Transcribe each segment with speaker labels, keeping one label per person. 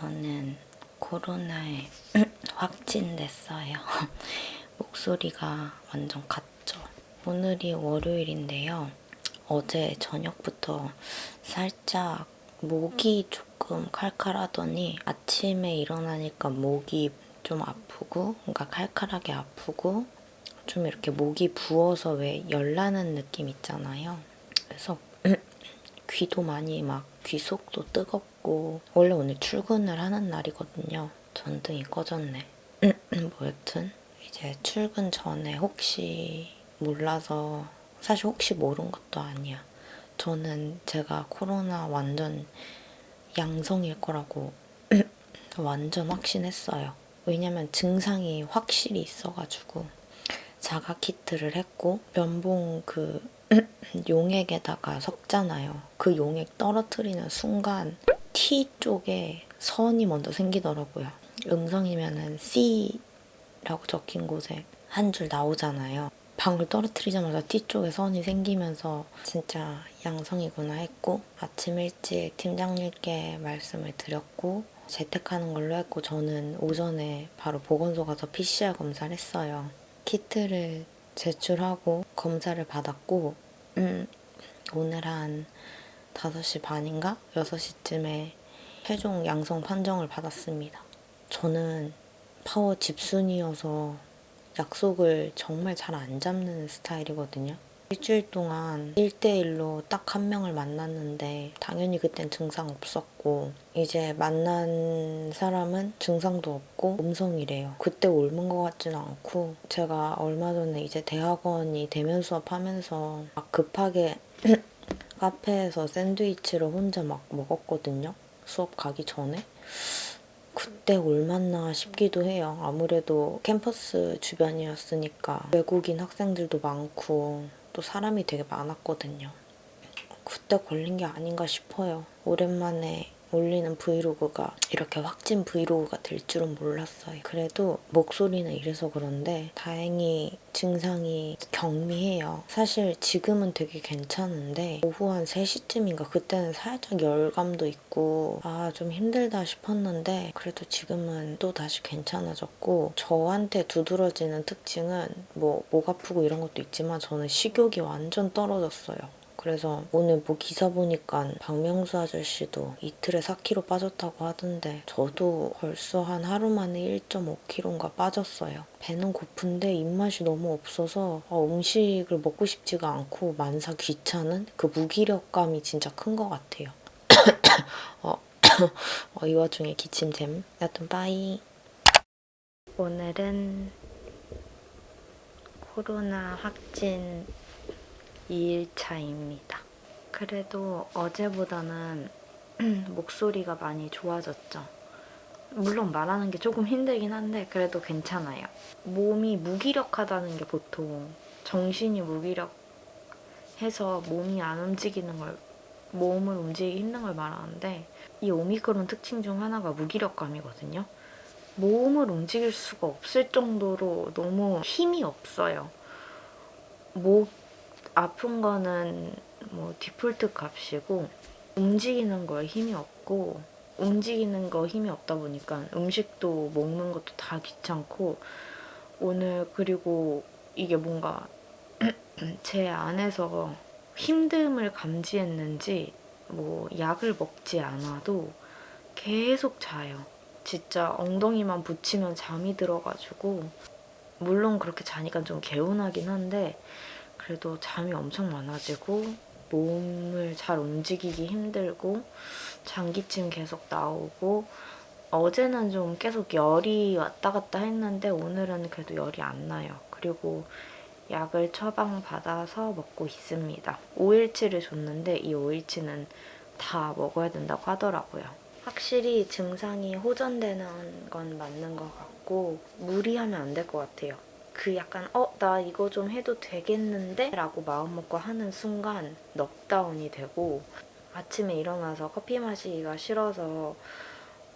Speaker 1: 46분입니다. 저는 코로나에 확진됐어요. 목소리가 완전 갔죠. 오늘이 월요일인데요. 어제 저녁부터 살짝 목이 조금 칼칼하더니 아침에 일어나니까 목이 좀 아프고 그러니까 칼칼하게 아프고 좀 이렇게 목이 부어서 왜 열나는 느낌 있잖아요. 그래서 귀도 많이 막 귀 속도 뜨겁고 원래 오늘 출근을 하는 날이거든요. 전등이 꺼졌네. 뭐 여튼 이제 출근 전에 혹시 몰라서 사실 혹시 모른 것도 아니야. 저는 제가 코로나 완전 양성일 거라고 완전 확신했어요. 왜냐면 증상이 확실히 있어가지고 자가 키트를 했고 면봉 그 용액에다가 섞잖아요. 그 용액 떨어뜨리는 순간 T 쪽에 선이 먼저 생기더라고요. 음성이면은 C라고 적힌 곳에 한 줄 나오잖아요. 방울 떨어뜨리자마자 T 쪽에 선이 생기면서 진짜 양성이구나 했고 아침 일찍 팀장님께 말씀을 드렸고 재택하는 걸로 했고 저는 오전에 바로 보건소 가서 PCR 검사를 했어요. 키트를 제출하고 검사를 받았고 음, 오늘 한 5시 반인가? 6시쯤에 최종 양성 판정을 받았습니다. 저는 파워 집순이어서 약속을 정말 잘 안 잡는 스타일이거든요. 일주일 동안 1대1로 딱 한 명을 만났는데 당연히 그땐 증상 없었고 이제 만난 사람은 증상도 없고 음성이래요. 그때 옮은 것 같지는 않고 제가 얼마 전에 이제 대학원이 대면 수업하면서 막 급하게 카페에서 샌드위치를 혼자 막 먹었거든요. 수업 가기 전에. 그때 옮았나 싶기도 해요. 아무래도 캠퍼스 주변이었으니까 외국인 학생들도 많고 또 사람이 되게 많았거든요. 그때 걸린 게 아닌가 싶어요. 오랜만에 올리는 브이로그가 이렇게 확진 브이로그가 될 줄은 몰랐어요. 그래도 목소리는 이래서 그런데 다행히 증상이 경미해요. 사실 지금은 되게 괜찮은데 오후 한 3시쯤인가 그때는 살짝 열감도 있고 아 좀 힘들다 싶었는데 그래도 지금은 또 다시 괜찮아졌고 저한테 두드러지는 특징은 뭐 목 아프고 이런 것도 있지만 저는 식욕이 완전 떨어졌어요. 그래서 오늘 뭐 기사 보니까 박명수 아저씨도 이틀에 4kg 빠졌다고 하던데 저도 벌써 한 하루 만에 1.5kg인가 빠졌어요. 배는 고픈데 입맛이 너무 없어서 어, 음식을 먹고 싶지가 않고 만사 귀찮은 그 무기력감이 진짜 큰 것 같아요. 어, 어, 이 와중에 기침됨. 여튼 빠이. 오늘은 코로나 확진 2일차입니다. 그래도 어제보다는 목소리가 많이 좋아졌죠. 물론 말하는 게 조금 힘들긴 한데 그래도 괜찮아요. 몸이 무기력하다는 게 보통 정신이 무기력해서 몸이 안 움직이는 걸 몸을 움직이기 힘든 걸 말하는데 이 오미크론 특징 중 하나가 무기력감이거든요. 몸을 움직일 수가 없을 정도로 너무 힘이 없어요. 목 아픈 거는 뭐 디폴트 값이고 움직이는 거에 힘이 없고 움직이는 거 힘이 없다 보니까 음식도 먹는 것도 다 귀찮고 오늘 그리고 이게 뭔가 제 안에서 힘듦을 감지했는지 뭐 약을 먹지 않아도 계속 자요. 진짜 엉덩이만 붙이면 잠이 들어가지고 물론 그렇게 자니까 좀 개운하긴 한데 그래도 잠이 엄청 많아지고 몸을 잘 움직이기 힘들고 장기침 계속 나오고 어제는 좀 계속 열이 왔다 갔다 했는데 오늘은 그래도 열이 안 나요. 그리고 약을 처방받아서 먹고 있습니다. 5일치를 줬는데 이 5일치는 다 먹어야 된다고 하더라고요. 확실히 증상이 호전되는 건 맞는 것 같고 무리하면 안 될 것 같아요. 그 약간 어? 나 이거 좀 해도 되겠는데? 라고 마음먹고 하는 순간 넉다운이 되고 아침에 일어나서 커피 마시기가 싫어서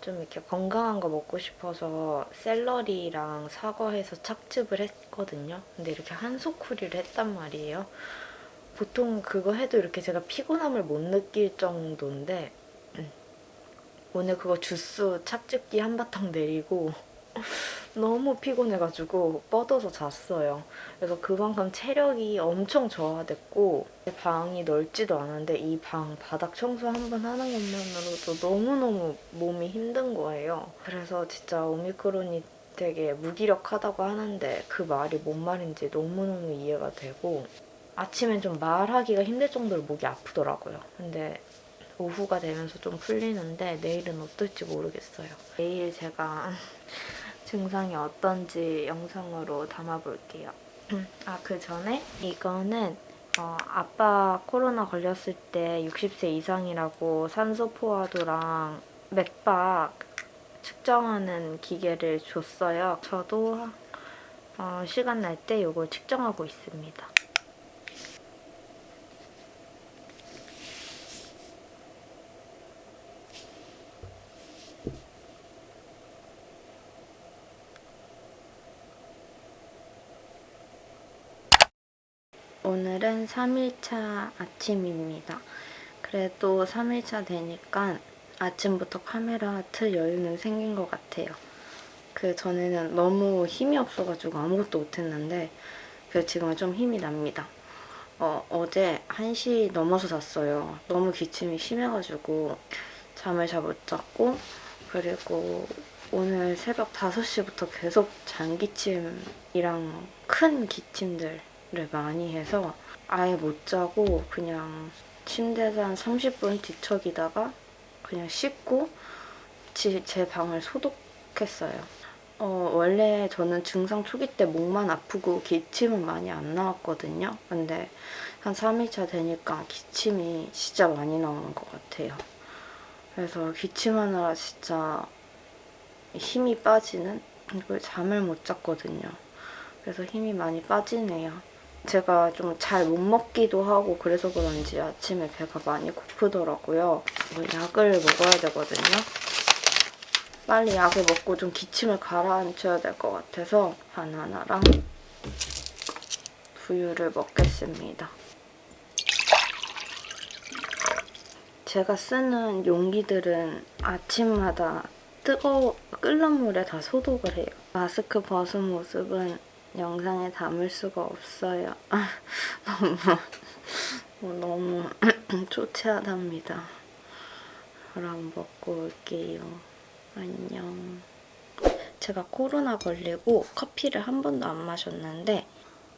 Speaker 1: 좀 이렇게 건강한 거 먹고 싶어서 샐러리랑 사과해서 착즙을 했거든요. 근데 이렇게 한 소쿠리를 했단 말이에요. 보통 그거 해도 이렇게 제가 피곤함을 못 느낄 정도인데
Speaker 2: 오늘 그거 주스 착즙기 한바탕 내리고 너무 피곤해가지고 뻗어서 잤어요. 그래서 그만큼 체력이 엄청 저하됐고 방이 넓지도 않은데 이 방 바닥 청소 한 번 하는 것만으로도 너무너무 몸이 힘든 거예요. 그래서 진짜 오미크론이 되게 무기력하다고 하는데 그 말이 뭔 말인지 너무너무 이해가 되고 아침엔 좀 말하기가 힘들 정도로 목이 아프더라고요. 근데 오후가 되면서 좀 풀리는데 내일은 어떨지 모르겠어요. 내일 제가 증상이 어떤지 영상으로 담아볼게요. 아, 그 전에 이거는 어, 아빠 코로나 걸렸을 때 60세 이상이라고 산소 포화도랑 맥박 측정하는 기계를 줬어요. 저도 어, 시간 날 때 이걸 측정하고 있습니다. 오늘은 3일차 아침입니다. 그래도 3일차 되니까 아침부터 카메라 틀 여유는 생긴 것 같아요. 그 전에는 너무 힘이 없어가지고 아무것도 못했는데 그 지금은 좀 힘이 납니다. 어, 어제 1시 넘어서 잤어요. 너무 기침이 심해가지고 잠을 잘 못 잤고 그리고 오늘 새벽 5시부터 계속 장기침이랑 큰 기침들 을 많이 해서 아예 못 자고 그냥 침대에서 한 30분 뒤척이다가 그냥 씻고 지- 제 방을 소독했어요. 어, 원래 저는 증상 초기 때 목만 아프고 기침은 많이 안 나왔거든요. 근데 한 3일차 되니까 기침이 진짜 많이 나오는 것 같아요. 그래서 기침하느라 진짜 힘이 빠지는 이걸 잠을 못 잤거든요. 그래서 힘이 많이 빠지네요. 제가 좀 잘 못 먹기도 하고 그래서 그런지 아침에 배가 많이 고프더라고요. 뭐 약을 먹어야 되거든요. 빨리 약을 먹고 좀 기침을 가라앉혀야 될 것 같아서 바나나랑 두유를 먹겠습니다. 제가 쓰는 용기들은 아침마다 뜨거워 끓는 물에 다 소독을 해요. 마스크 벗은 모습은 영상에 담을 수가 없어요. 아, 너무 너무 초췌하답니다. 그럼 먹고 올게요. 안녕. 제가 코로나 걸리고 커피를 한 번도 안 마셨는데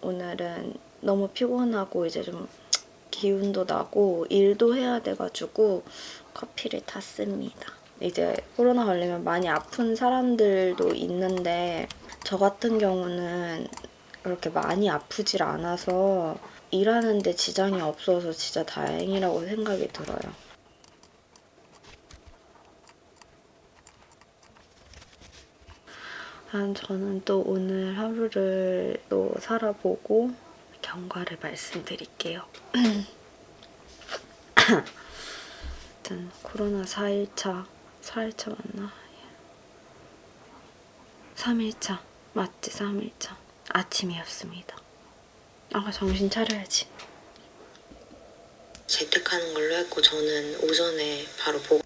Speaker 2: 오늘은 너무 피곤하고 이제 좀 기운도 나고 일도 해야 돼가지고 커피를 탔습니다. 이제 코로나 걸리면 많이 아픈 사람들도 있는데 저 같은 경우는 그렇게 많이 아프질 않아서 일하는데 지장이 없어서 진짜 다행이라고 생각이 들어요. 아, 저는 또 오늘 하루를 또 살아보고 경과를 말씀드릴게요. 아무튼 코로나 4일차, 4일차 맞나? 3일차, 맞지 3일차. 아침이었습니다. 아 정신 차려야지. 재택하는 걸로 했고 저는 오전에 바로 보고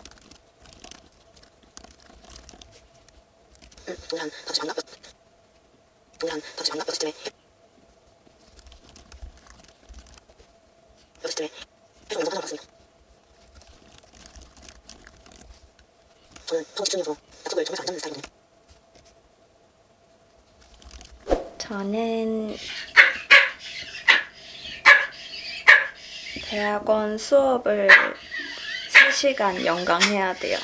Speaker 2: 응, 동네 한 5시 반 나빴 동네 한 5시 반 나빴을 쯤에 6시쯤에 계속 영상 봤습니다. 저는 집중해서 약속을 정해서 안 잡는 스타일이거든요. 저는 대학원 수업을 3시간 연강해야 돼요.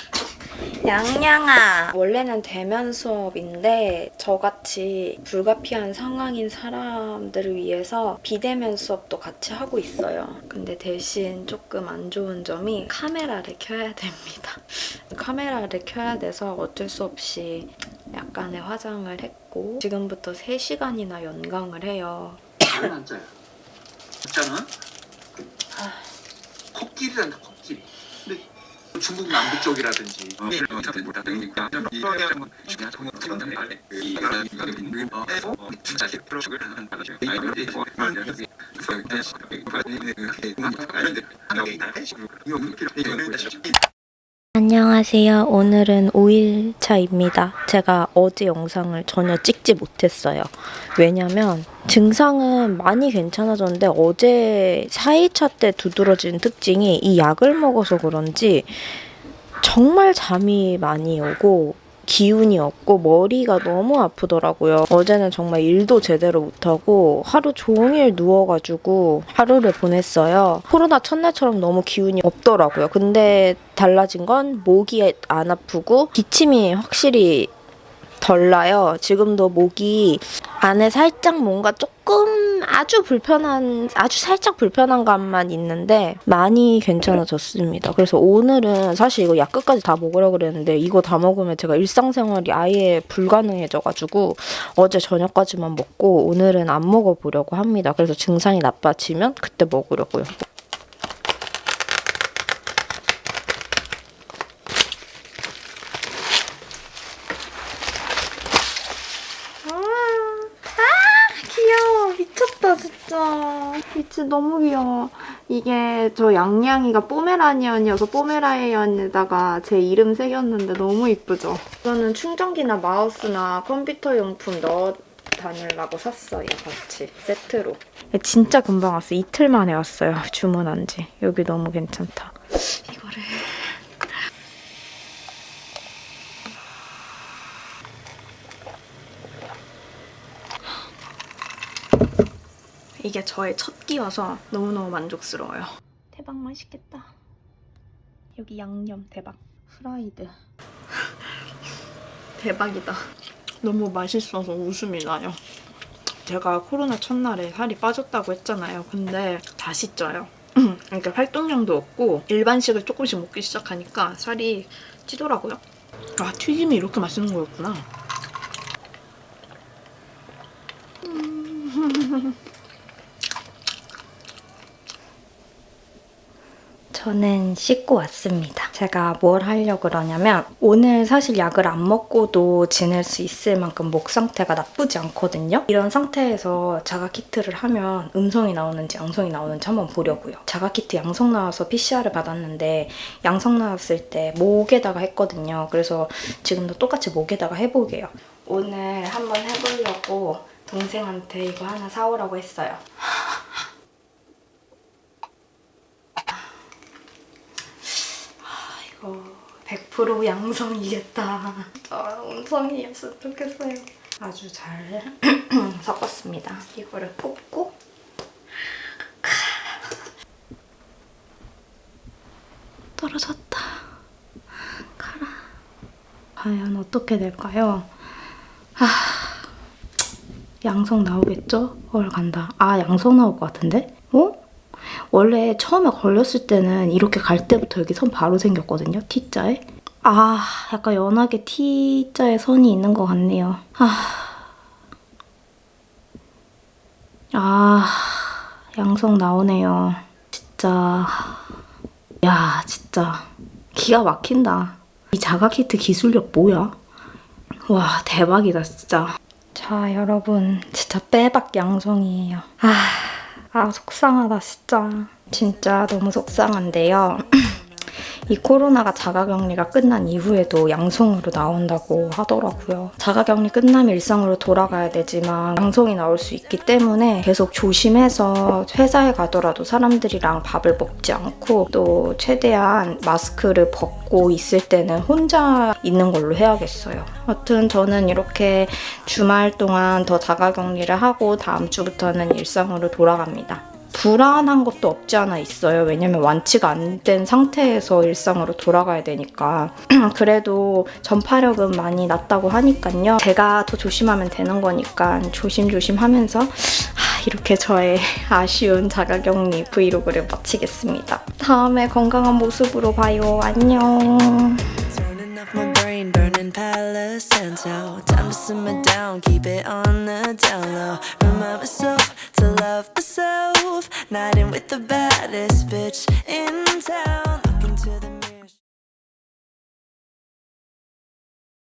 Speaker 2: 양양아! 원래는 대면 수업인데 저같이 불가피한 상황인 사람들을 위해서 비대면 수업도 같이 하고 있어요. 근데 대신 조금 안 좋은 점이 카메라를 켜야 됩니다. 카메라를 켜야 돼서 어쩔 수 없이 약간의 화장을 했고 지금부터 3시간이나 연강을 해요.
Speaker 3: 안 짜요. 짜는 코끼리란다 코끼리. 근데 중국 남부 쪽이라든지
Speaker 2: 안녕하세요. 오늘은 5일차입니다. 제가 어제 영상을 전혀 찍지 못했어요. 왜냐면 증상은 많이 괜찮아졌는데 어제 4일차 때 두드러진 특징이 이 약을 먹어서 그런지 정말 잠이 많이 오고 기운이 없고 머리가 너무 아프더라고요. 어제는 정말 일도 제대로 못하고 하루 종일 누워가지고 하루를 보냈어요. 코로나 첫날처럼 너무 기운이 없더라고요. 근데 달라진 건 목이 안 아프고 기침이 확실히 덜 나요. 지금도 목이 안에 살짝 뭔가 조금 아주 불편한, 아주 살짝 불편한 감만 있는데 많이 괜찮아졌습니다. 그래서 오늘은 사실 이거 약 끝까지 다 먹으려고 그랬는데 이거 다 먹으면 제가 일상생활이 아예 불가능해져가지고 어제 저녁까지만 먹고 오늘은 안 먹어보려고 합니다. 그래서 증상이 나빠지면 그때 먹으려고요. 귀여워 미쳤다 진짜 미치 너무 귀여워. 이게 저 양양이가 포메라니언이어서 포메라니언에다가 제 이름 새겼는데 너무 이쁘죠? 이거는 충전기나 마우스나 컴퓨터 용품 넣어 다니려고 샀어요 같이. 세트로. 진짜 금방 왔어요. 이틀 만에 왔어요. 주문한 지. 여기 너무 괜찮다 이게 저의 첫 끼여서 너무너무 만족스러워요. 대박 맛있겠다. 여기 양념 대박. 프라이드. 대박이다. 너무 맛있어서 웃음이 나요. 제가 코로나 첫날에 살이 빠졌다고 했잖아요. 근데 다시 쪄요. 그러니까 활동량도 없고 일반식을 조금씩 먹기 시작하니까 살이 찌더라고요. 아 튀김이 이렇게 맛있는 거였구나. 저는 씻고 왔습니다. 제가 뭘 하려고 그러냐면 오늘 사실 약을 안 먹고도 지낼 수 있을 만큼 목 상태가 나쁘지 않거든요. 이런 상태에서 자가 키트를 하면 음성이 나오는지 양성이 나오는지 한번 보려고요. 자가 키트 양성 나와서 PCR을 받았는데 양성 나왔을 때 목에다가 했거든요. 그래서 지금도 똑같이 목에다가 해보게요. 오늘 한번 해보려고 동생한테 이거 하나 사오라고 했어요. 이거 100% 양성이겠다. 아, 음성이었으면 좋겠어요. 아주 잘 섞었습니다. 이거를 뽑고 떨어졌다. 가라. 과연 어떻게 될까요? 아, 양성 나오겠죠? 헐 간다. 아 양성 나올 것 같은데? 어? 원래 처음에 걸렸을 때는 이렇게 갈 때부터 여기 선 바로 생겼거든요. T자에. 아, 약간 연하게 T자에 선이 있는 것 같네요. 아, 아 양성 나오네요. 진짜, 야, 진짜 기가 막힌다. 이 자가키트 기술력 뭐야? 와, 대박이다, 진짜. 자, 여러분, 진짜 빼박 양성이에요. 아... 아 속상하다 진짜. 진짜 너무 속상한데요. 이 코로나가 자가격리가 끝난 이후에도 양성으로 나온다고 하더라고요. 자가격리 끝나면 일상으로 돌아가야 되지만 양성이 나올 수 있기 때문에 계속 조심해서 회사에 가더라도 사람들이랑 밥을 먹지 않고 또 최대한 마스크를 벗고 있을 때는 혼자 있는 걸로 해야겠어요. 하여튼 저는 이렇게 주말 동안 더 자가격리를 하고 다음 주부터는 일상으로 돌아갑니다. 불안한 것도 없지 않아 있어요. 왜냐면 완치가 안 된 상태에서 일상으로 돌아가야 되니까. 그래도 전파력은 많이 낮다고 하니까요. 제가 더 조심하면 되는 거니까 조심조심 하면서 이렇게 저의 아쉬운 자가격리 브이로그를 마치겠습니다. 다음에 건강한 모습으로 봐요. 안녕.
Speaker 4: to love myself. Not in with the baddest bitch in town. The